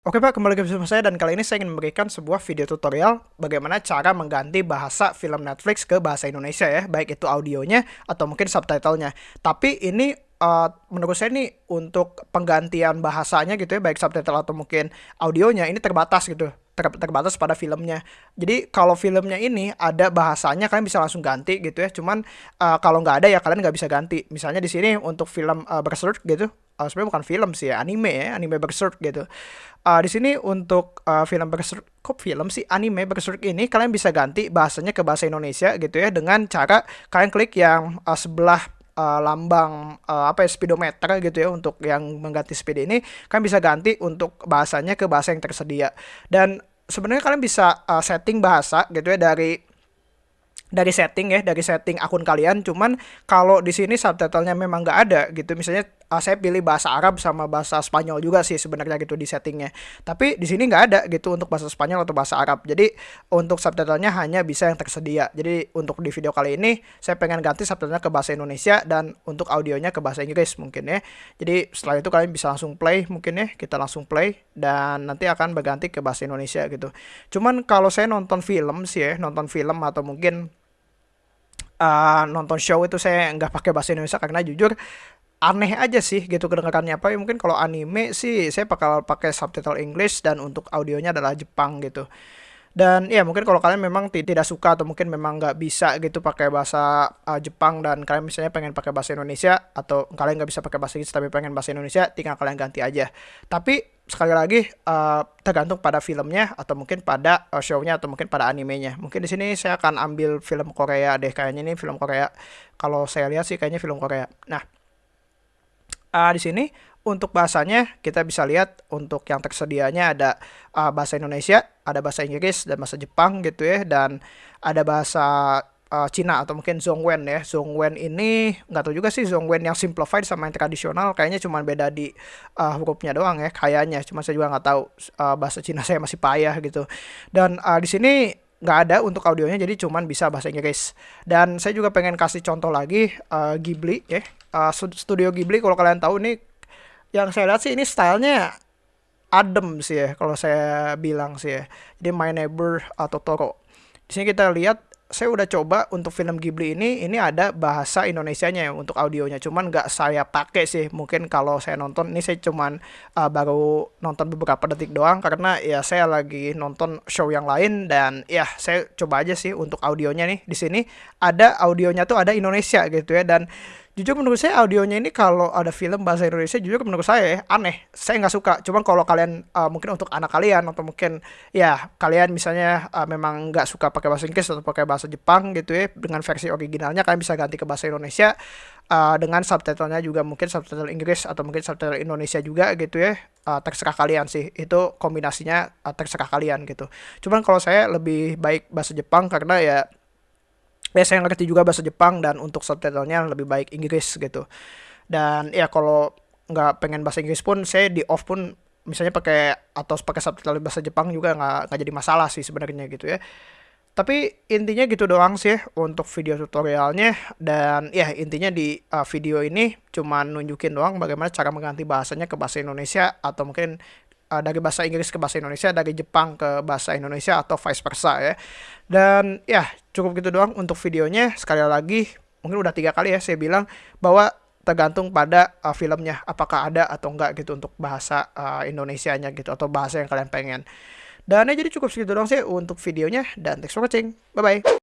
Oke Pak, kembali ke bersama saya dan kali ini saya ingin memberikan sebuah video tutorial bagaimana cara mengganti bahasa film Netflix ke bahasa Indonesia ya, baik itu audionya atau mungkin subtitlenya. Tapi ini uh, menurut saya ini untuk penggantian bahasanya gitu ya, baik subtitle atau mungkin audionya ini terbatas gitu ter terbatas pada filmnya. Jadi kalau filmnya ini ada bahasanya kalian bisa langsung ganti gitu ya. Cuman uh, kalau nggak ada ya kalian nggak bisa ganti. Misalnya di sini untuk film uh, Berserk gitu, uh, sebenarnya bukan film sih ya, anime ya, anime Berserk gitu. Uh, di sini untuk uh, film Berserk, kok film sih anime Berserk ini kalian bisa ganti bahasanya ke bahasa Indonesia gitu ya dengan cara kalian klik yang uh, sebelah uh, lambang uh, apa ya speedometer gitu ya untuk yang mengganti speed ini kalian bisa ganti untuk bahasanya ke bahasa yang tersedia dan sebenarnya kalian bisa uh, setting bahasa gitu ya dari dari setting ya dari setting akun kalian. Cuman kalau di sini subtitlenya memang nggak ada gitu. Misalnya uh, saya pilih bahasa Arab sama bahasa Spanyol juga sih sebenarnya gitu di settingnya. Tapi di sini nggak ada gitu untuk bahasa Spanyol atau bahasa Arab. Jadi untuk subtitlenya hanya bisa yang tersedia. Jadi untuk di video kali ini saya pengen ganti subtitlenya ke bahasa Indonesia dan untuk audionya ke bahasa Inggris mungkin ya. Jadi setelah itu kalian bisa langsung play mungkin ya. Kita langsung play dan nanti akan berganti ke bahasa Indonesia gitu. Cuman kalau saya nonton film sih ya nonton film atau mungkin uh, nonton show itu saya nggak pakai bahasa Indonesia karena jujur aneh aja sih gitu kedengarannya. Apa ya mungkin kalau anime sih saya bakal pakai subtitle English dan untuk audionya adalah Jepang gitu dan ya mungkin kalau kalian memang tidak suka atau mungkin memang nggak bisa gitu pakai bahasa uh, Jepang dan kalian misalnya pengen pakai bahasa Indonesia atau kalian nggak bisa pakai bahasa Inggris tapi pengen bahasa Indonesia tinggal kalian ganti aja. Tapi sekali lagi uh, tergantung pada filmnya atau mungkin pada uh, shownya atau mungkin pada animenya. Mungkin di sini saya akan ambil film Korea deh. Kayaknya ini film Korea kalau saya lihat sih kayaknya film Korea. Nah uh, di sini untuk bahasanya kita bisa lihat untuk yang tersedianya ada uh, bahasa Indonesia, ada bahasa Inggris dan bahasa Jepang gitu ya dan ada bahasa uh, Cina atau mungkin Zhongwen ya. Zhongwen ini nggak tahu juga sih Zhongwen yang simplified sama yang tradisional kayaknya cuma beda di uh, hurufnya doang ya kayaknya. Cuma saya juga nggak tahu uh, bahasa Cina saya masih payah gitu. Dan uh, di sini nggak ada untuk audionya jadi cuman bisa bahasa Inggris dan saya juga pengen kasih contoh lagi uh, Ghibli ya uh, studio Ghibli kalau kalian tahu ini yang saya lihat sih ini stylenya adem sih ya kalau saya bilang sih ya. Jadi My Neighbor atau Toro. Di sini kita lihat saya udah coba untuk film Ghibli ini ini ada bahasa Indonesianya ya untuk audionya cuman nggak saya pakai sih mungkin kalau saya nonton ini saya cuman uh, baru nonton beberapa detik doang karena ya saya lagi nonton show yang lain dan ya saya coba aja sih untuk audionya nih di sini ada audionya tuh ada Indonesia gitu ya dan jujur menurut saya audionya ini kalau ada film bahasa Indonesia jujur menurut saya ya, aneh. Saya nggak suka. Cuman kalau kalian uh, mungkin untuk anak kalian atau mungkin ya kalian misalnya uh, memang nggak suka pakai bahasa Inggris atau pakai bahasa Jepang gitu ya dengan versi originalnya kalian bisa ganti ke bahasa Indonesia uh, dengan subtitlenya juga mungkin subtitle Inggris atau mungkin subtitle Indonesia juga gitu ya. Uh, terserah kalian sih. Itu kombinasinya uh, terserah kalian gitu. Cuman kalau saya lebih baik bahasa Jepang karena ya ya saya ngerti juga bahasa Jepang dan untuk subtitlenya lebih baik Inggris gitu. Dan ya kalau nggak pengen bahasa Inggris pun saya di off pun misalnya pakai atau pakai subtitle bahasa Jepang juga nggak nggak jadi masalah sih sebenarnya gitu ya. Tapi intinya gitu doang sih untuk video tutorialnya. Dan ya intinya di uh, video ini cuma nunjukin doang bagaimana cara mengganti bahasanya ke bahasa Indonesia atau mungkin uh, dari bahasa Inggris ke bahasa Indonesia, dari Jepang ke bahasa Indonesia atau vice versa ya. Dan ya cukup gitu doang untuk videonya. Sekali lagi mungkin udah tiga kali ya saya bilang bahwa tergantung pada uh, filmnya apakah ada atau enggak gitu untuk bahasa uh, Indonesianya gitu atau bahasa yang kalian pengen. Dan ya jadi cukup segitu doang sih untuk videonya dan thanks for watching. Bye bye.